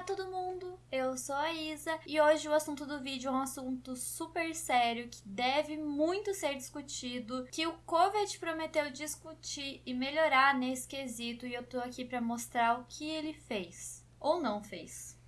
Olá todo mundo, eu sou a Isa e hoje o assunto do vídeo é um assunto super sério que deve muito ser discutido, que o Covid prometeu discutir e melhorar nesse quesito e eu tô aqui para mostrar o que ele fez ou não fez.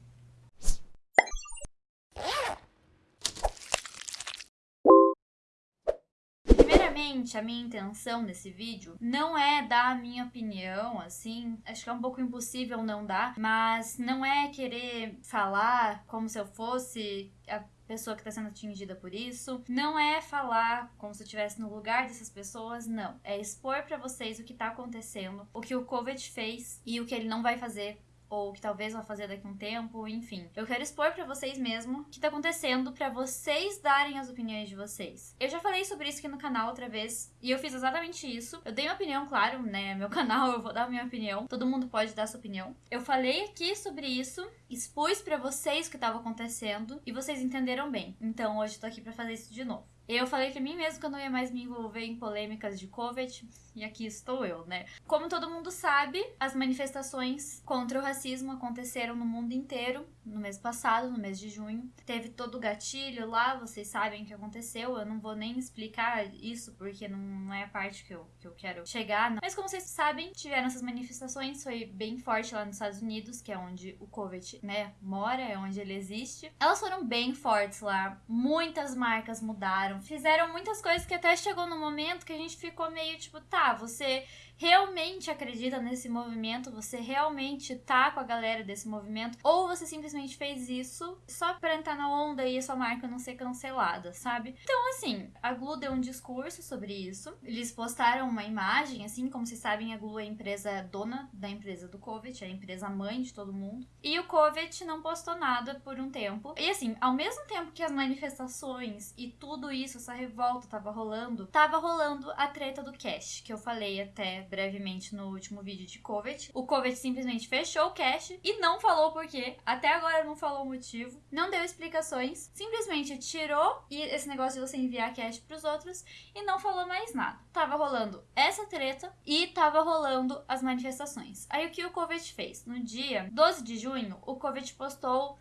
Primeiramente, a minha intenção nesse vídeo não é dar a minha opinião, assim, acho que é um pouco impossível não dar, mas não é querer falar como se eu fosse a pessoa que está sendo atingida por isso. Não é falar como se eu estivesse no lugar dessas pessoas, não. É expor para vocês o que está acontecendo, o que o COVID fez e o que ele não vai fazer ou que talvez vá fazer daqui a um tempo, enfim. Eu quero expor para vocês mesmo o que tá acontecendo para vocês darem as opiniões de vocês. Eu já falei sobre isso aqui no canal outra vez e eu fiz exatamente isso. Eu dei minha opinião, claro, né? Meu canal, eu vou dar minha opinião. Todo mundo pode dar sua opinião. Eu falei aqui sobre isso, expus para vocês o que estava acontecendo e vocês entenderam bem. Então hoje eu tô aqui para fazer isso de novo. Eu falei pra mim mesmo que eu não ia mais me envolver em polêmicas de Covid, e aqui estou eu, né? Como todo mundo sabe, as manifestações contra o racismo aconteceram no mundo inteiro no mês passado, no mês de junho. Teve todo o gatilho lá, vocês sabem o que aconteceu. Eu não vou nem explicar isso porque não é a parte que eu, que eu quero chegar. Não. Mas como vocês sabem, tiveram essas manifestações, foi bem forte lá nos Estados Unidos, que é onde o Covid, né, mora, é onde ele existe. Elas foram bem fortes lá, muitas marcas mudaram, fizeram muitas coisas que até chegou no momento que a gente ficou meio tipo, tá, você realmente acredita nesse movimento, você realmente tá com a galera desse movimento, ou você simplesmente fez isso só pra entrar na onda e a sua marca não ser cancelada, sabe? Então, assim, a Glu deu um discurso sobre isso. Eles postaram uma imagem, assim, como vocês sabem, a Glu é a empresa dona da empresa do Covet, é a empresa mãe de todo mundo. E o Covet não postou nada por um tempo. E assim, ao mesmo tempo que as manifestações e tudo isso, essa revolta tava rolando, tava rolando a treta do Cash, que eu falei até brevemente no último vídeo de Covet. O Covet simplesmente fechou o cache e não falou por quê. Até agora não falou o motivo. Não deu explicações. Simplesmente tirou esse negócio de você enviar cache pros outros e não falou mais nada. Tava rolando essa treta e tava rolando as manifestações. Aí o que o Covet fez? No dia 12 de junho, o Covet postou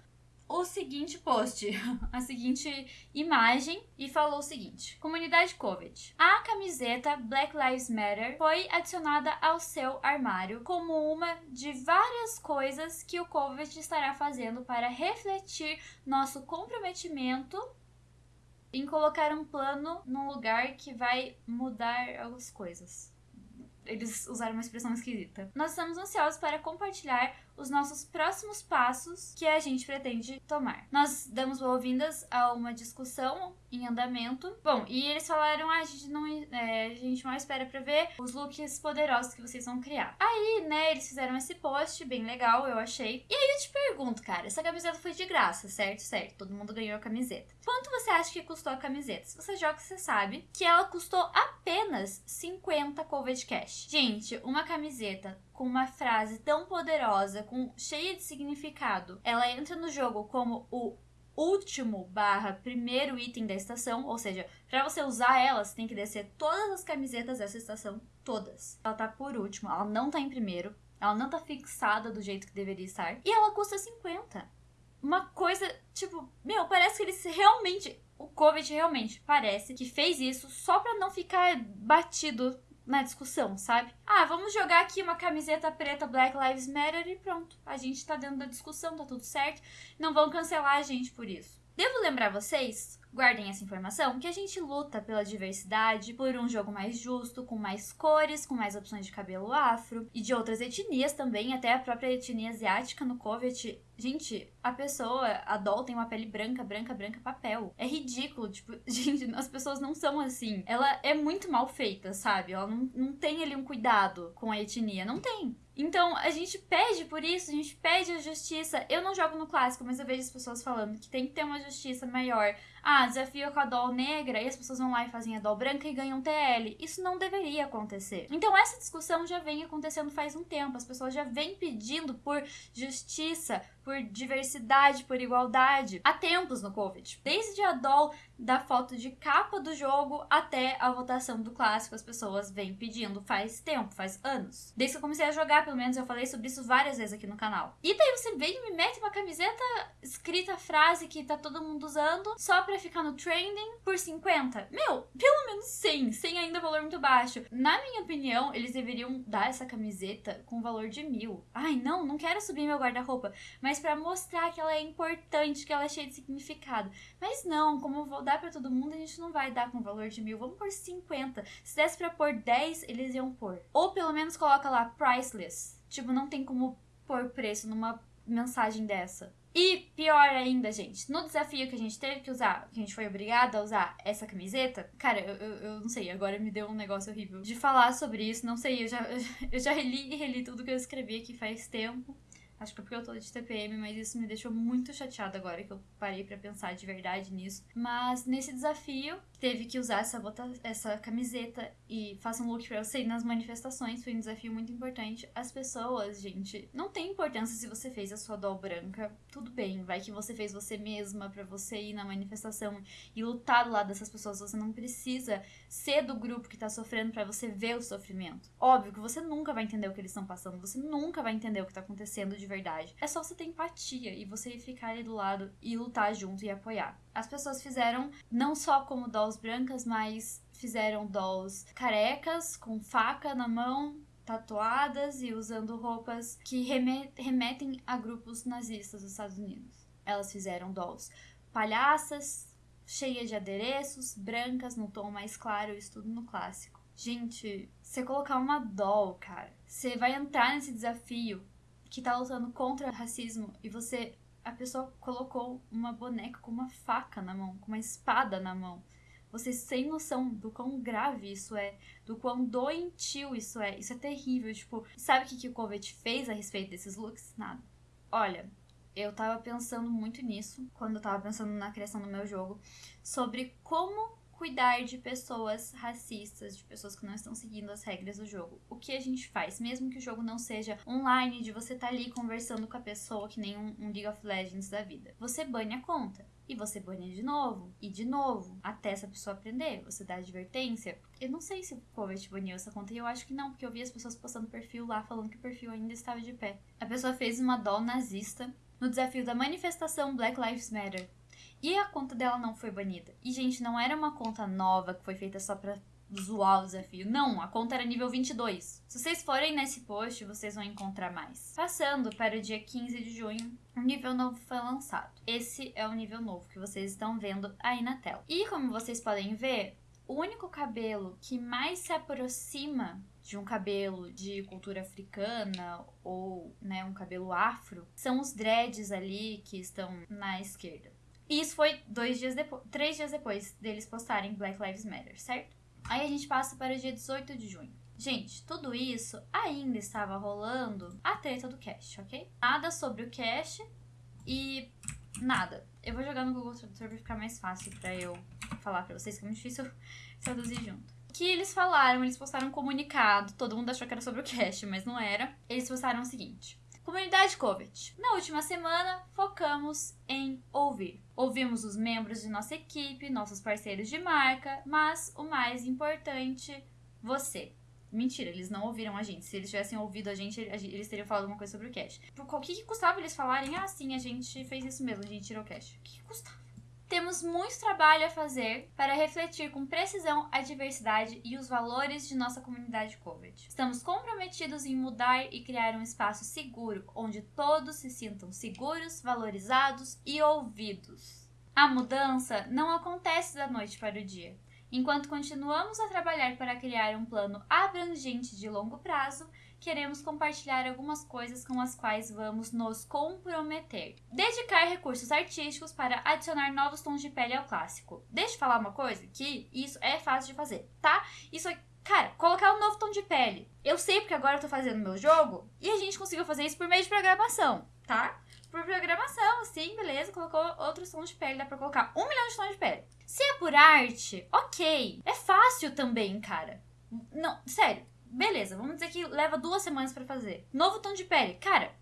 o seguinte post, a seguinte imagem e falou o seguinte: Comunidade Covid. A camiseta Black Lives Matter foi adicionada ao seu armário como uma de várias coisas que o Covid estará fazendo para refletir nosso comprometimento em colocar um plano num lugar que vai mudar as coisas. Eles usaram uma expressão esquisita. Nós estamos ansiosos para compartilhar os nossos próximos passos que a gente pretende tomar. Nós damos boas-vindas a uma discussão em andamento. Bom, e eles falaram: ah, a gente não é, a gente mal espera pra ver os looks poderosos que vocês vão criar. Aí, né, eles fizeram esse post, bem legal, eu achei. E aí eu te pergunto, cara, essa camiseta foi de graça, certo? Certo, todo mundo ganhou a camiseta. Quanto você acha que custou a camiseta? Se você joga, você sabe que ela custou apenas 50 Covid Cash. Gente, uma camiseta com uma frase tão poderosa, com cheia de significado, ela entra no jogo como o último barra primeiro item da estação, ou seja, para você usar ela, você tem que descer todas as camisetas dessa estação, todas. Ela tá por último, ela não tá em primeiro, ela não tá fixada do jeito que deveria estar, e ela custa 50. Uma coisa, tipo, meu, parece que eles realmente, o Covid realmente parece que fez isso só para não ficar batido na discussão, sabe? Ah, vamos jogar aqui uma camiseta preta Black Lives Matter e pronto. A gente tá dentro da discussão, tá tudo certo. Não vão cancelar a gente por isso. Devo lembrar vocês guardem essa informação, que a gente luta pela diversidade, por um jogo mais justo, com mais cores, com mais opções de cabelo afro e de outras etnias também, até a própria etnia asiática no Covet. Gente, a pessoa, a Doll tem uma pele branca, branca, branca, papel. É ridículo, tipo, gente, as pessoas não são assim. Ela é muito mal feita, sabe? Ela não, não tem ali um cuidado com a etnia, não tem. Então, a gente pede por isso, a gente pede a justiça. Eu não jogo no clássico, mas eu vejo as pessoas falando que tem que ter uma justiça maior. Ah, desafio com a doll negra e as pessoas vão lá e fazem a doll branca e ganham TL. Isso não deveria acontecer. Então, essa discussão já vem acontecendo faz um tempo. As pessoas já vêm pedindo por justiça, por diversidade, por igualdade há tempos no Covid. Desde a doll da foto de capa do jogo até a votação do clássico. As pessoas vêm pedindo faz tempo, faz anos. Desde que eu comecei a jogar, pelo menos, eu falei sobre isso várias vezes aqui no canal. E daí você vem e me mete uma camiseta escrita frase que tá todo mundo usando só pra ficar no trending por 50. Meu, pelo menos 100. 100 ainda é valor muito baixo. Na minha opinião, eles deveriam dar essa camiseta com valor de mil. Ai, não, não quero subir meu guarda-roupa. Mas para mostrar que ela é importante, que ela é cheia de significado. Mas não, como eu vou dar para todo mundo, a gente não vai dar com valor de mil. Vamos por 50. Se desse pra pôr 10, eles iam pôr. Ou pelo menos coloca lá priceless. Tipo, não tem como pôr preço numa mensagem dessa. E pior ainda, gente, no desafio que a gente teve que usar, que a gente foi obrigada a usar essa camiseta, cara, eu, eu, eu, não sei, agora me deu um negócio horrível de falar sobre isso, não sei, eu já, eu já reli e reli tudo que eu escrevi aqui faz tempo. Acho que é porque eu tô de TPM, mas isso me deixou muito chateada agora que eu parei para pensar de verdade nisso. Mas nesse desafio, teve que usar essa, bota, essa camiseta e faça um look pra você ir nas manifestações. Foi um desafio muito importante. As pessoas, gente, não tem importância se você fez a sua doll branca. Tudo bem, vai que você fez você mesma para você ir na manifestação e lutar do lado dessas pessoas. Você não precisa ser do grupo que tá sofrendo para você ver o sofrimento. Óbvio que você nunca vai entender o que eles estão passando, você nunca vai entender o que tá acontecendo de verdade. É só você ter empatia e você ficar ali do lado e lutar junto e apoiar. As pessoas fizeram não só como dolls brancas, mas fizeram dolls carecas, com faca na mão, tatuadas e usando roupas que remetem a grupos nazistas dos Estados Unidos. Elas fizeram dolls palhaças, cheias de adereços, brancas no tom mais claro, isso tudo no clássico. Gente, você colocar uma doll, cara, você vai entrar nesse desafio que tá lutando contra o racismo e você. A pessoa colocou uma boneca com uma faca na mão, com uma espada na mão. Vocês têm noção do quão grave isso é, do quão doentio isso é. Isso é terrível. Tipo, sabe o que, que o Covet fez a respeito desses looks? Nada. Olha, eu tava pensando muito nisso quando eu tava pensando na criação do meu jogo, sobre como cuidar de pessoas racistas, de pessoas que não estão seguindo as regras do jogo. O que a gente faz? Mesmo que o jogo não seja online, de você estar tá ali conversando com a pessoa, que nem um, um League of Legends da vida. Você banha a conta. E você banha de novo, e de novo, até essa pessoa aprender. Você dá advertência. Eu não sei se o Covet baniu essa conta, e eu acho que não, porque eu vi as pessoas postando perfil lá falando que o perfil ainda estava de pé. A pessoa fez uma doll nazista no desafio da manifestação Black Lives Matter. E a conta dela não foi banida. E, gente, não era uma conta nova que foi feita só pra zoar o desafio. Não, a conta era nível 22. Se vocês forem nesse post, vocês vão encontrar mais. Passando para o dia 15 de junho, um nível novo foi lançado. Esse é o nível novo que vocês estão vendo aí na tela. E como vocês podem ver, o único cabelo que mais se aproxima de um cabelo de cultura africana ou né, um cabelo afro são os dreads ali que estão na esquerda. E isso foi dois dias depois, três dias depois deles postarem Black Lives Matter, certo? Aí a gente passa para o dia 18 de junho. Gente, tudo isso ainda estava rolando a treta do cache, ok? Nada sobre o cache e nada. Eu vou jogar no Google Tradutor pra ficar mais fácil para eu falar para vocês, que é muito difícil traduzir junto. Que eles falaram, eles postaram um comunicado, todo mundo achou que era sobre o cache, mas não era. Eles postaram o seguinte: Comunidade Covet. Na última semana, focamos em ouvir. Ouvimos os membros de nossa equipe, nossos parceiros de marca, mas o mais importante, você. Mentira, eles não ouviram a gente. Se eles tivessem ouvido a gente, eles teriam falado alguma coisa sobre o cash. O que, que custava eles falarem? Ah, sim, a gente fez isso mesmo, a gente tirou o cash. O que, que custava? Temos muito trabalho a fazer para refletir com precisão a diversidade e os valores de nossa comunidade COVID. Estamos comprometidos em mudar e criar um espaço seguro onde todos se sintam seguros, valorizados e ouvidos. A mudança não acontece da noite para o dia. Enquanto continuamos a trabalhar para criar um plano abrangente de longo prazo, queremos compartilhar algumas coisas com as quais vamos nos comprometer. Dedicar recursos artísticos para adicionar novos tons de pele ao clássico. Deixa eu falar uma coisa que isso é fácil de fazer, tá? Isso é Cara, colocar um novo tom de pele. Eu sei porque agora eu tô fazendo meu jogo e a gente conseguiu fazer isso por meio de programação, tá? Por programação, sim, beleza, colocou outros tons de pele, dá pra colocar um milhão de tons de pele. Se é por arte, ok. É fácil também, cara. Não, sério, Beleza, vamos dizer que leva duas semanas para fazer. Novo tom de pele. Cara,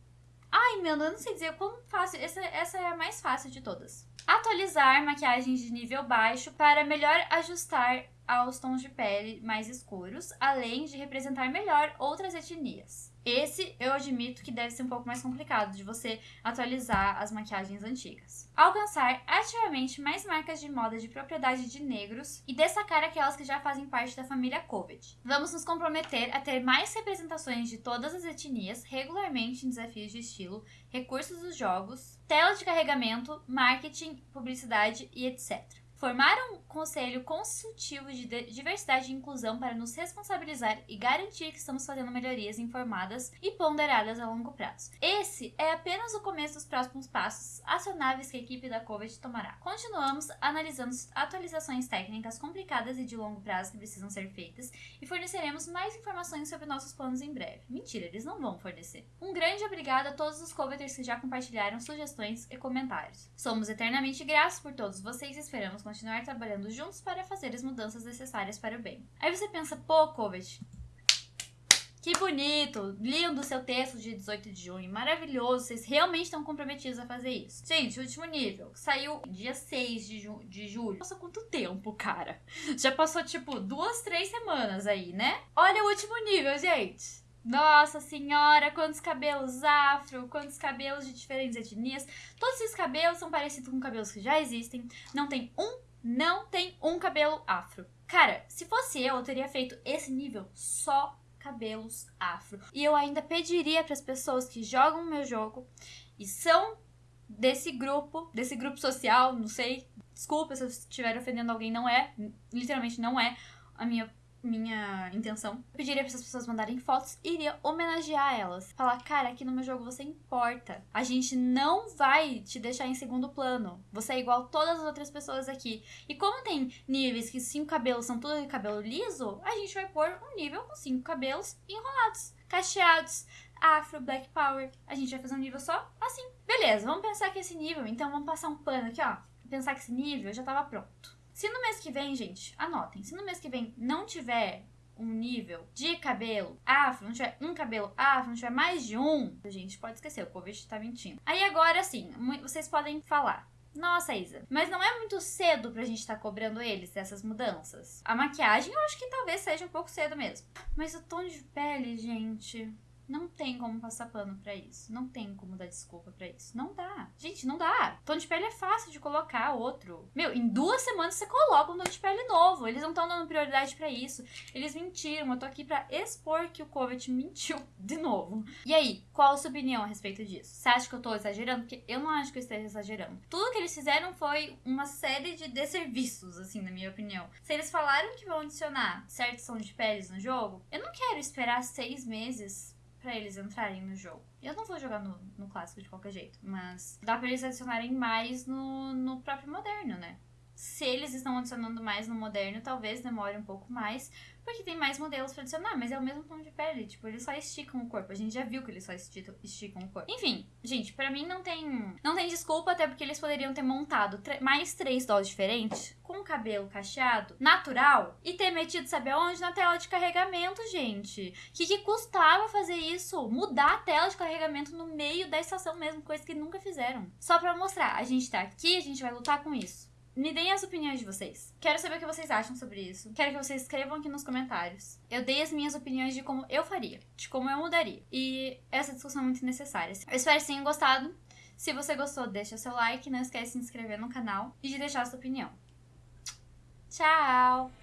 ai meu, eu não sei dizer como fácil. Essa, essa é a mais fácil de todas. Atualizar maquiagens de nível baixo para melhor ajustar aos tons de pele mais escuros, além de representar melhor outras etnias. Esse eu admito que deve ser um pouco mais complicado de você atualizar as maquiagens antigas. Alcançar ativamente mais marcas de moda de propriedade de negros e destacar aquelas que já fazem parte da família COVID. Vamos nos comprometer a ter mais representações de todas as etnias regularmente em desafios de estilo, recursos dos jogos, tela de carregamento, marketing, publicidade e etc. Formar um conselho consultivo de diversidade e inclusão para nos responsabilizar e garantir que estamos fazendo melhorias informadas e ponderadas a longo prazo. Esse é apenas o começo dos próximos passos acionáveis que a equipe da COVID tomará. Continuamos analisando atualizações técnicas complicadas e de longo prazo que precisam ser feitas e forneceremos mais informações sobre nossos planos em breve. Mentira, eles não vão fornecer. Um grande obrigado a todos os coveters que já compartilharam sugestões e comentários. Somos eternamente gratos por todos vocês e esperamos continuar trabalhando juntos para fazer as mudanças necessárias para o bem. Aí você pensa, pô, Kovet, que bonito, lindo seu texto de 18 de junho, maravilhoso, vocês realmente estão comprometidos a fazer isso. Gente, último nível, saiu dia 6 de, ju de julho. Passou quanto tempo, cara? Já passou, tipo, duas, três semanas aí, né? Olha o último nível, gente. Nossa senhora, quantos cabelos afro, quantos cabelos de diferentes etnias. Todos esses cabelos são parecidos com cabelos que já existem. Não tem um, não tem um cabelo afro. Cara, se fosse eu, eu teria feito esse nível só cabelos afro. E eu ainda pediria para as pessoas que jogam o meu jogo e são desse grupo, desse grupo social, não sei, desculpa se eu estiver ofendendo alguém, não é, literalmente não é a minha minha intenção. Eu pediria para essas pessoas mandarem fotos e iria homenagear elas. Falar, cara, aqui no meu jogo você importa. A gente não vai te deixar em segundo plano. Você é igual todas as outras pessoas aqui. E como tem níveis que cinco cabelos são tudo de cabelo liso, a gente vai pôr um nível com cinco cabelos enrolados, cacheados. Afro, Black Power. A gente vai fazer um nível só assim. Beleza, vamos pensar que esse nível, então vamos passar um pano aqui, ó. Pensar que esse nível já tava pronto. Se no mês que vem, gente, anotem, se no mês que vem não tiver um nível de cabelo afro, não tiver um cabelo afro, não tiver mais de um, a gente pode esquecer, o Covid tá mentindo. Aí agora sim, vocês podem falar. Nossa, Isa, mas não é muito cedo pra gente estar tá cobrando eles dessas mudanças. A maquiagem eu acho que talvez seja um pouco cedo mesmo. Mas o tom de pele, gente. Não tem como passar pano para isso. Não tem como dar desculpa para isso. Não dá. Gente, não dá. Tom de pele é fácil de colocar outro. Meu, em duas semanas você coloca um tom de pele novo. Eles não estão dando prioridade para isso. Eles mentiram. Eu tô aqui para expor que o Covet mentiu de novo. E aí, qual a sua opinião a respeito disso? Você acha que eu tô exagerando? Porque eu não acho que eu esteja exagerando. Tudo que eles fizeram foi uma série de desserviços, assim, na minha opinião. Se eles falaram que vão adicionar certos tons de peles no jogo, eu não quero esperar seis meses para eles entrarem no jogo. Eu não vou jogar no, no clássico de qualquer jeito, mas dá para eles adicionarem mais no, no próprio moderno, né? Se eles estão adicionando mais no moderno, talvez demore um pouco mais, porque tem mais modelos pra adicionar, mas é o mesmo tom de pele. Tipo, eles só esticam o corpo. A gente já viu que eles só esticam, o corpo. Enfim, gente, para mim não tem. Não tem desculpa, até porque eles poderiam ter montado mais três dolls diferentes, com o cabelo cacheado, natural, e ter metido, sabe aonde? Na tela de carregamento, gente. Que, que custava fazer isso? Mudar a tela de carregamento no meio da estação mesmo, coisa que nunca fizeram. Só pra mostrar, a gente tá aqui, a gente vai lutar com isso. Me deem as opiniões de vocês. Quero saber o que vocês acham sobre isso. Quero que vocês escrevam aqui nos comentários. Eu dei as minhas opiniões de como eu faria, de como eu mudaria. E essa discussão é muito necessária. Eu espero que tenham gostado. Se você gostou, deixa seu like, não esquece de se inscrever no canal e de deixar sua opinião. Tchau!